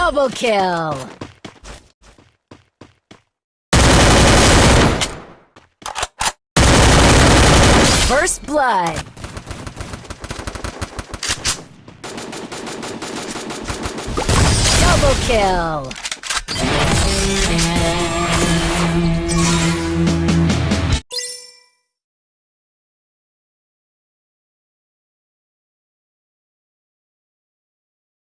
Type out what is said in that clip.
Double kill! First blood! Double kill!